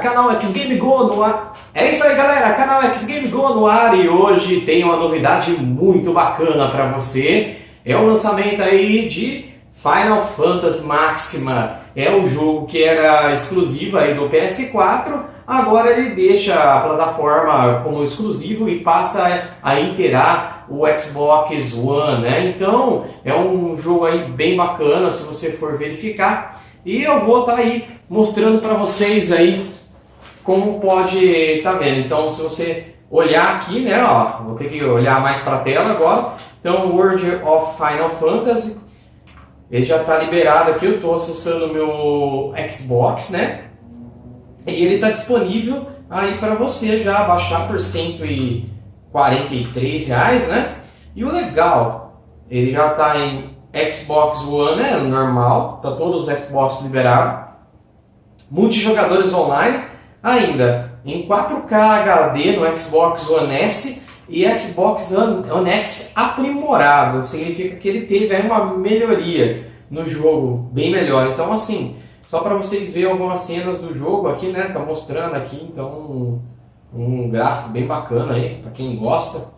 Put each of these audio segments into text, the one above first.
canal X Game Go no ar. É isso aí, galera, canal X Game Go no ar e hoje tem uma novidade muito bacana para você. É o lançamento aí de Final Fantasy Máxima. É o jogo que era exclusivo aí do PS4, agora ele deixa a plataforma como exclusivo e passa a inteirar o Xbox One, né? Então, é um jogo aí bem bacana se você for verificar. E eu vou estar tá aí mostrando para vocês aí como pode tá vendo. Então, se você olhar aqui, né, ó, vou ter que olhar mais para a tela agora. Então, World of Final Fantasy, ele já está liberado aqui. Eu estou acessando o meu Xbox, né? E ele está disponível aí para você já baixar por 143 reais, né? E o legal, ele já está em Xbox One, né? Normal, tá todos os Xbox liberados. Multijogadores online, ainda em 4K HD no Xbox One S e Xbox One X aprimorado. Significa que ele teve uma melhoria no jogo, bem melhor. Então, assim, só para vocês verem algumas cenas do jogo aqui, né? Tá mostrando aqui, então, um, um gráfico bem bacana aí, para quem gosta.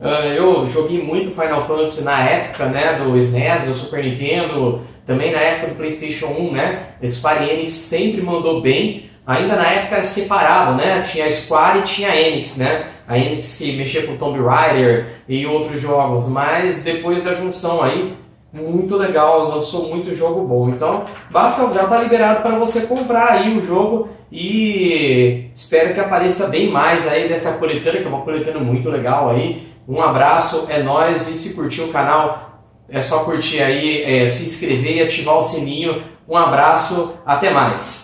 Uh, eu joguei muito Final Fantasy na época, né, do SNES, do Super Nintendo, também na época do Playstation 1, né, Square Enix sempre mandou bem, ainda na época era separado, né, tinha a Square e tinha a Enix, né, a Enix que mexia com Tomb Raider e outros jogos, mas depois da junção aí, muito legal, lançou muito jogo bom. Então, basta já tá liberado para você comprar aí o jogo e espero que apareça bem mais aí dessa coletânea, que é uma coletânea muito legal aí. Um abraço, é nóis e se curtir o canal, é só curtir aí, é, se inscrever e ativar o sininho. Um abraço, até mais!